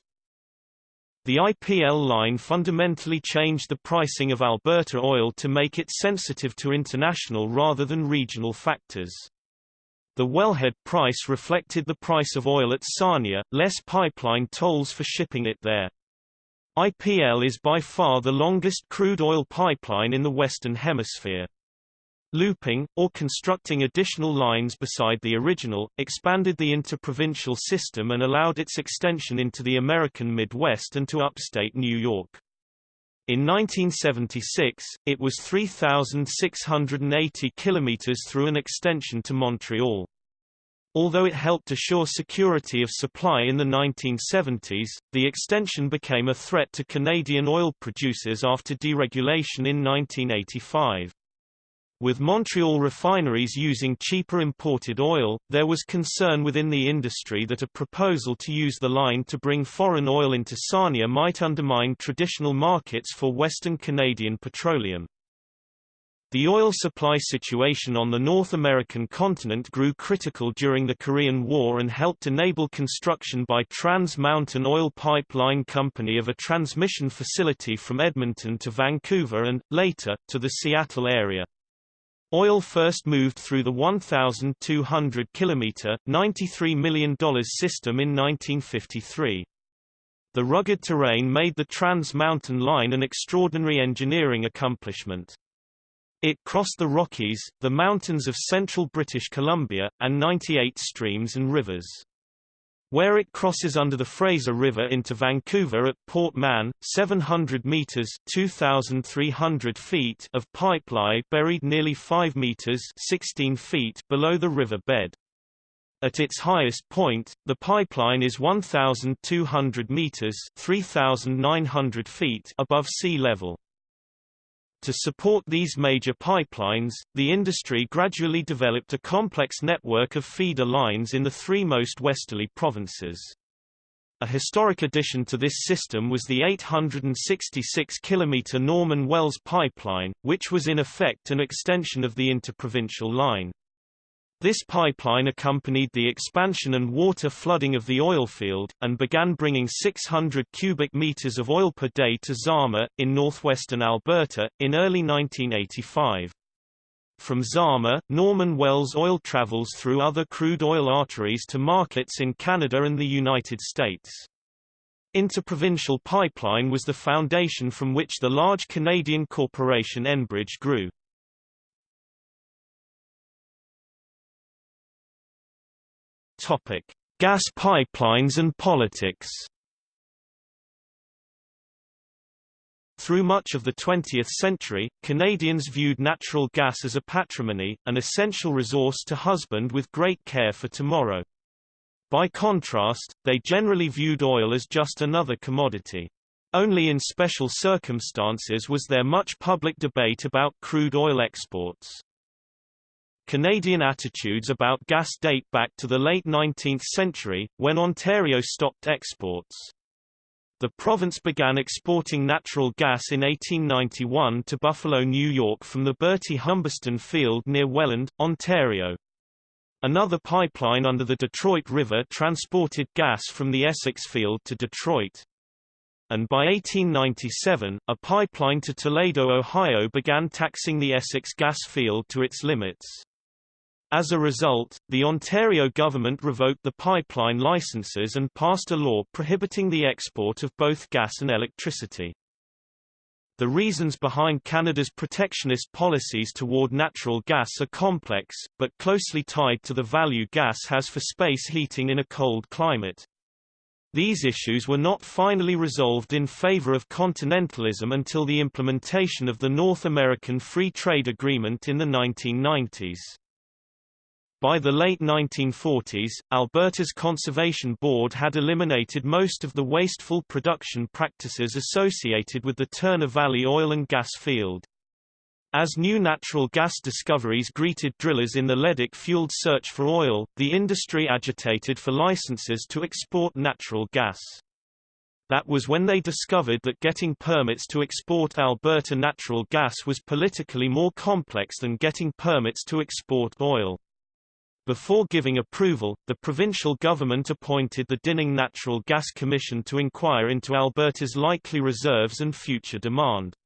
The IPL line fundamentally changed the pricing of Alberta oil to make it sensitive to international rather than regional factors. The wellhead price reflected the price of oil at Sarnia, less pipeline tolls for shipping it there. IPL is by far the longest crude oil pipeline in the Western Hemisphere. Looping, or constructing additional lines beside the original, expanded the interprovincial system and allowed its extension into the American Midwest and to upstate New York. In 1976, it was 3,680 kilometers through an extension to Montreal. Although it helped assure security of supply in the 1970s, the extension became a threat to Canadian oil producers after deregulation in 1985. With Montreal refineries using cheaper imported oil, there was concern within the industry that a proposal to use the line to bring foreign oil into Sarnia might undermine traditional markets for Western Canadian petroleum. The oil supply situation on the North American continent grew critical during the Korean War and helped enable construction by Trans Mountain Oil Pipeline Company of a transmission facility from Edmonton to Vancouver and, later, to the Seattle area. Oil first moved through the 1,200 kilometer $93 million system in 1953. The rugged terrain made the Trans Mountain Line an extraordinary engineering accomplishment. It crossed the Rockies, the mountains of central British Columbia, and 98 streams and rivers where it crosses under the Fraser River into Vancouver at Port Mann, 700 meters (2,300 feet) of pipeline buried nearly 5 meters (16 feet) below the river bed. At its highest point, the pipeline is 1,200 meters (3,900 feet) above sea level. To support these major pipelines, the industry gradually developed a complex network of feeder lines in the three most westerly provinces. A historic addition to this system was the 866 km Norman Wells pipeline, which was in effect an extension of the interprovincial line. This pipeline accompanied the expansion and water flooding of the oil field, and began bringing 600 cubic meters of oil per day to Zama, in northwestern Alberta, in early 1985. From Zama, Norman Wells oil travels through other crude oil arteries to markets in Canada and the United States. Interprovincial pipeline was the foundation from which the large Canadian corporation Enbridge grew. Topic: Gas pipelines and politics. Through much of the 20th century, Canadians viewed natural gas as a patrimony, an essential resource to husband with great care for tomorrow. By contrast, they generally viewed oil as just another commodity. Only in special circumstances was there much public debate about crude oil exports. Canadian attitudes about gas date back to the late 19th century, when Ontario stopped exports. The province began exporting natural gas in 1891 to Buffalo, New York from the Bertie Humberstone field near Welland, Ontario. Another pipeline under the Detroit River transported gas from the Essex field to Detroit. and by 1897, a pipeline to Toledo, Ohio began taxing the Essex gas field to its limits. As a result, the Ontario government revoked the pipeline licenses and passed a law prohibiting the export of both gas and electricity. The reasons behind Canada's protectionist policies toward natural gas are complex, but closely tied to the value gas has for space heating in a cold climate. These issues were not finally resolved in favor of continentalism until the implementation of the North American Free Trade Agreement in the 1990s. By the late 1940s, Alberta's Conservation Board had eliminated most of the wasteful production practices associated with the Turner Valley oil and gas field. As new natural gas discoveries greeted drillers in the Leduc-fueled search for oil, the industry agitated for licenses to export natural gas. That was when they discovered that getting permits to export Alberta natural gas was politically more complex than getting permits to export oil. Before giving approval, the provincial government appointed the Dinning Natural Gas Commission to inquire into Alberta's likely reserves and future demand.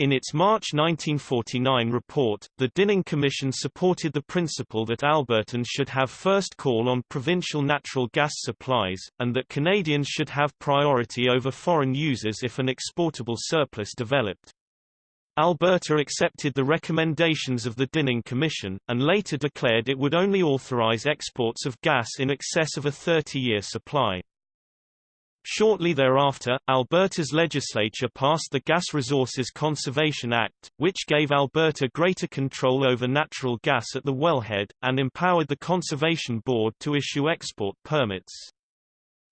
In its March 1949 report, the Dinning Commission supported the principle that Albertans should have first call on provincial natural gas supplies, and that Canadians should have priority over foreign users if an exportable surplus developed. Alberta accepted the recommendations of the Dinning Commission, and later declared it would only authorize exports of gas in excess of a 30-year supply. Shortly thereafter, Alberta's legislature passed the Gas Resources Conservation Act, which gave Alberta greater control over natural gas at the wellhead, and empowered the Conservation Board to issue export permits.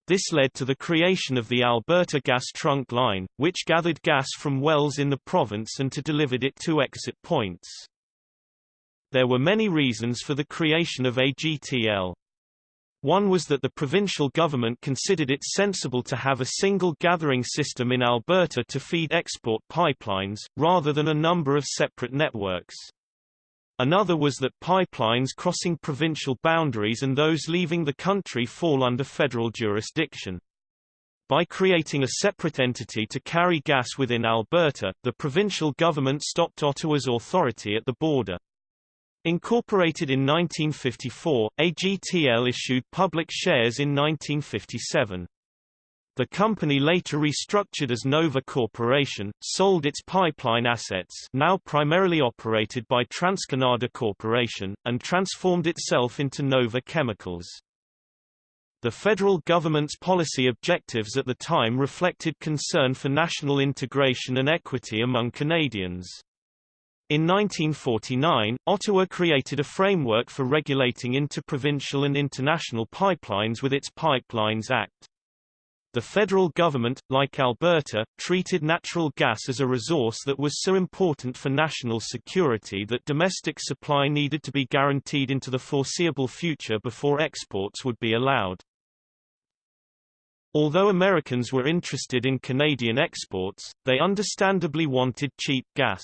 This led to the creation of the Alberta Gas Trunk Line, which gathered gas from wells in the province and to delivered it to exit points. There were many reasons for the creation of AGTL. One was that the provincial government considered it sensible to have a single gathering system in Alberta to feed export pipelines, rather than a number of separate networks. Another was that pipelines crossing provincial boundaries and those leaving the country fall under federal jurisdiction. By creating a separate entity to carry gas within Alberta, the provincial government stopped Ottawa's authority at the border. Incorporated in 1954, AGTL issued public shares in 1957. The company later restructured as Nova Corporation, sold its pipeline assets now primarily operated by TransCanada Corporation, and transformed itself into Nova Chemicals. The federal government's policy objectives at the time reflected concern for national integration and equity among Canadians. In 1949, Ottawa created a framework for regulating interprovincial and international pipelines with its Pipelines Act. The federal government, like Alberta, treated natural gas as a resource that was so important for national security that domestic supply needed to be guaranteed into the foreseeable future before exports would be allowed. Although Americans were interested in Canadian exports, they understandably wanted cheap gas.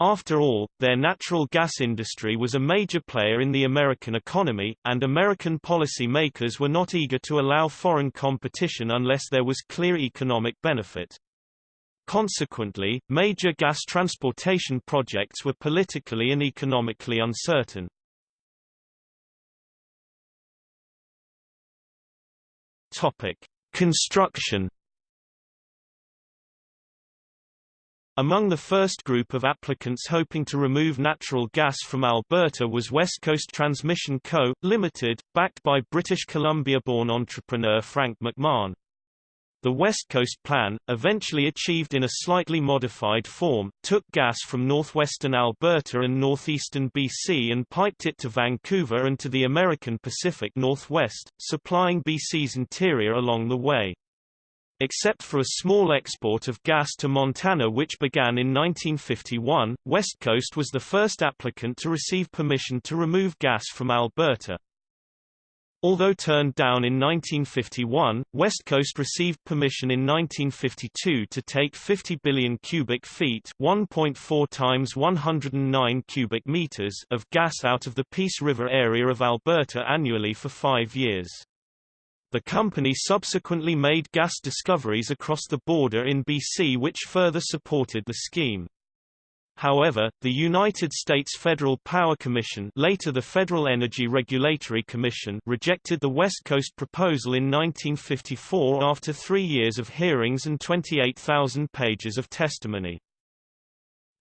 After all, their natural gas industry was a major player in the American economy, and American policy makers were not eager to allow foreign competition unless there was clear economic benefit. Consequently, major gas transportation projects were politically and economically uncertain. Topic: Construction Among the first group of applicants hoping to remove natural gas from Alberta was West Coast Transmission Co., Limited, backed by British Columbia-born entrepreneur Frank McMahon. The West Coast Plan, eventually achieved in a slightly modified form, took gas from northwestern Alberta and northeastern BC and piped it to Vancouver and to the American Pacific Northwest, supplying BC's interior along the way. Except for a small export of gas to Montana which began in 1951, West Coast was the first applicant to receive permission to remove gas from Alberta. Although turned down in 1951, West Coast received permission in 1952 to take 50 billion cubic feet 1.4 times 109 cubic meters of gas out of the Peace River area of Alberta annually for five years. The company subsequently made gas discoveries across the border in BC which further supported the scheme. However, the United States Federal Power Commission later the Federal Energy Regulatory Commission rejected the West Coast proposal in 1954 after three years of hearings and 28,000 pages of testimony.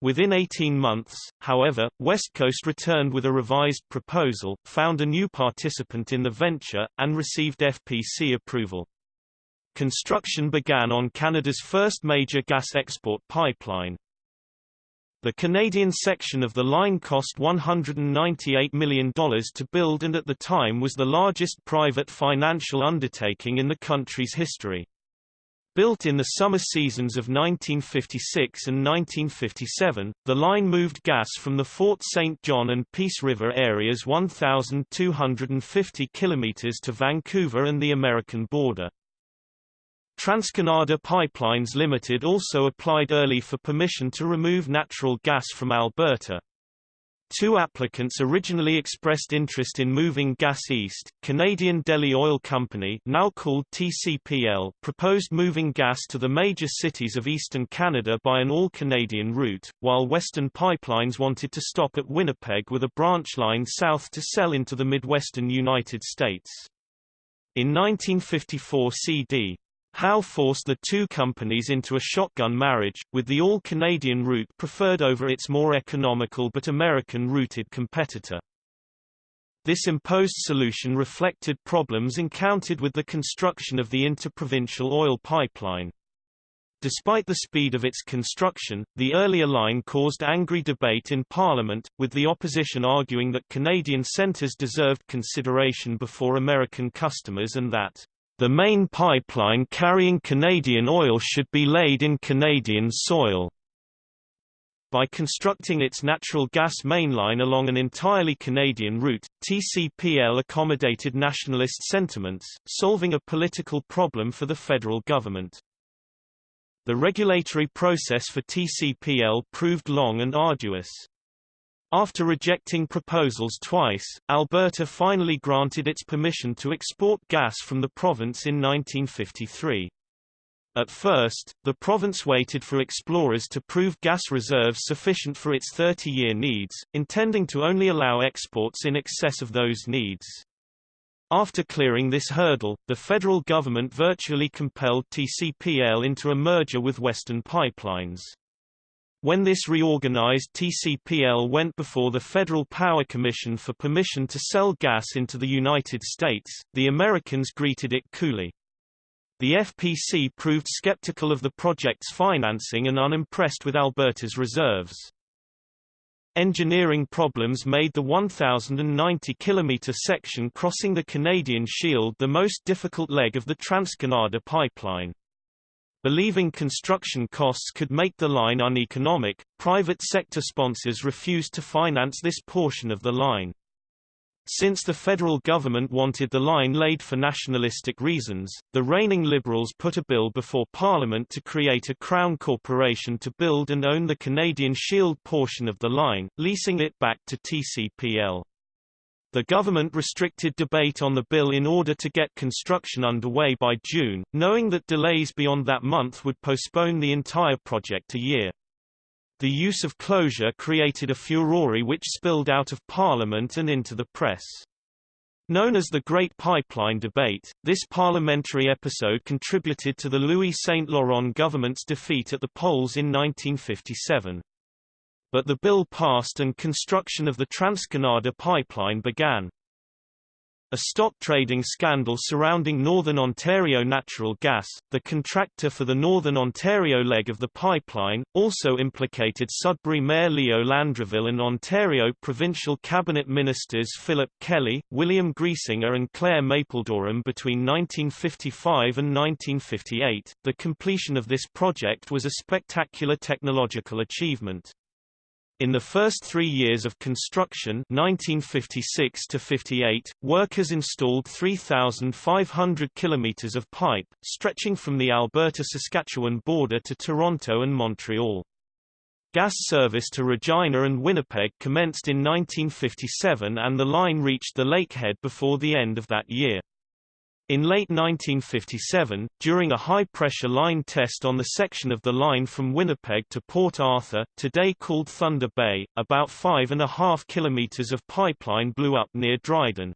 Within 18 months, however, West Coast returned with a revised proposal, found a new participant in the venture, and received FPC approval. Construction began on Canada's first major gas export pipeline, the Canadian section of the line cost $198 million to build and at the time was the largest private financial undertaking in the country's history. Built in the summer seasons of 1956 and 1957, the line moved gas from the Fort St. John and Peace River areas 1,250 kilometers to Vancouver and the American border. TransCanada Pipelines Limited also applied early for permission to remove natural gas from Alberta. Two applicants originally expressed interest in moving gas east. Canadian Delhi Oil Company, now called TCPL, proposed moving gas to the major cities of eastern Canada by an all-Canadian route, while Western Pipelines wanted to stop at Winnipeg with a branch line south to sell into the Midwestern United States. In 1954 CD, Howe forced the two companies into a shotgun marriage, with the all-Canadian route preferred over its more economical but American-rooted competitor. This imposed solution reflected problems encountered with the construction of the interprovincial oil pipeline. Despite the speed of its construction, the earlier line caused angry debate in Parliament, with the opposition arguing that Canadian centres deserved consideration before American customers and that the main pipeline carrying Canadian oil should be laid in Canadian soil. By constructing its natural gas mainline along an entirely Canadian route, TCPL accommodated nationalist sentiments, solving a political problem for the federal government. The regulatory process for TCPL proved long and arduous. After rejecting proposals twice, Alberta finally granted its permission to export gas from the province in 1953. At first, the province waited for explorers to prove gas reserves sufficient for its 30-year needs, intending to only allow exports in excess of those needs. After clearing this hurdle, the federal government virtually compelled TCPL into a merger with Western Pipelines. When this reorganized TCPL went before the Federal Power Commission for permission to sell gas into the United States, the Americans greeted it coolly. The FPC proved skeptical of the project's financing and unimpressed with Alberta's reserves. Engineering problems made the 1,090-kilometre section crossing the Canadian Shield the most difficult leg of the TransCanada pipeline. Believing construction costs could make the line uneconomic, private sector sponsors refused to finance this portion of the line. Since the federal government wanted the line laid for nationalistic reasons, the reigning Liberals put a bill before Parliament to create a Crown corporation to build and own the Canadian Shield portion of the line, leasing it back to TCPL. The government restricted debate on the bill in order to get construction underway by June, knowing that delays beyond that month would postpone the entire project a year. The use of closure created a furore which spilled out of Parliament and into the press. Known as the Great Pipeline Debate, this parliamentary episode contributed to the Louis Saint Laurent government's defeat at the polls in 1957 but the bill passed and construction of the TransCanada pipeline began. A stock trading scandal surrounding Northern Ontario Natural Gas, the contractor for the Northern Ontario leg of the pipeline, also implicated Sudbury Mayor Leo Landreville and Ontario provincial cabinet ministers Philip Kelly, William Griesinger and Clare Mapledoram between 1955 and 1958. The completion of this project was a spectacular technological achievement. In the first three years of construction 1956 to 58, workers installed 3,500 kilometers of pipe, stretching from the Alberta-Saskatchewan border to Toronto and Montreal. Gas service to Regina and Winnipeg commenced in 1957 and the line reached the Lakehead before the end of that year. In late 1957, during a high-pressure line test on the section of the line from Winnipeg to Port Arthur, today called Thunder Bay, about five and a half kilometers of pipeline blew up near Dryden.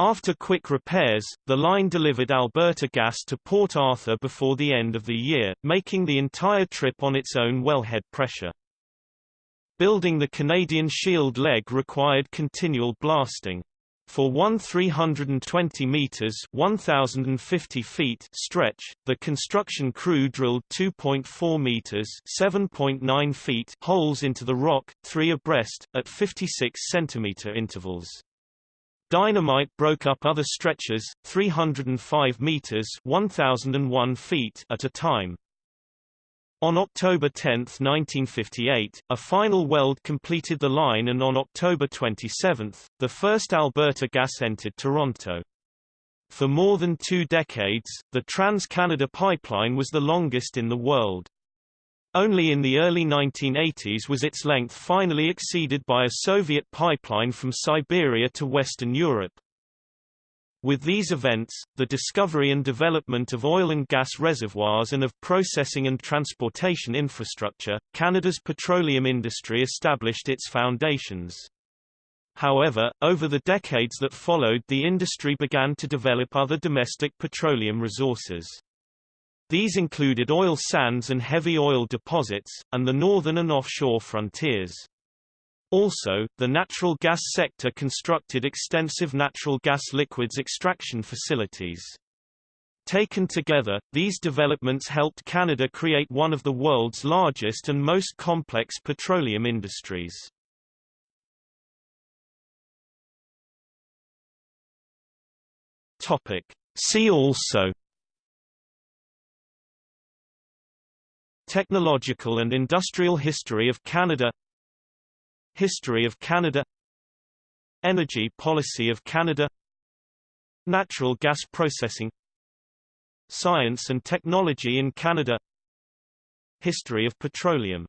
After quick repairs, the line delivered Alberta gas to Port Arthur before the end of the year, making the entire trip on its own wellhead pressure. Building the Canadian Shield leg required continual blasting. For one 320 meters (1050 feet) stretch, the construction crew drilled 2.4 meters (7.9 feet) holes into the rock, three abreast, at 56 centimeter intervals. Dynamite broke up other stretches, 305 meters (1001 feet) at a time. On October 10, 1958, a final weld completed the line and on October 27, the first Alberta gas entered Toronto. For more than two decades, the Trans-Canada Pipeline was the longest in the world. Only in the early 1980s was its length finally exceeded by a Soviet pipeline from Siberia to Western Europe. With these events, the discovery and development of oil and gas reservoirs and of processing and transportation infrastructure, Canada's petroleum industry established its foundations. However, over the decades that followed the industry began to develop other domestic petroleum resources. These included oil sands and heavy oil deposits, and the northern and offshore frontiers. Also, the natural gas sector constructed extensive natural gas liquids extraction facilities. Taken together, these developments helped Canada create one of the world's largest and most complex petroleum industries. Topic. See also Technological and industrial history of Canada History of Canada Energy policy of Canada Natural gas processing Science and technology in Canada History of petroleum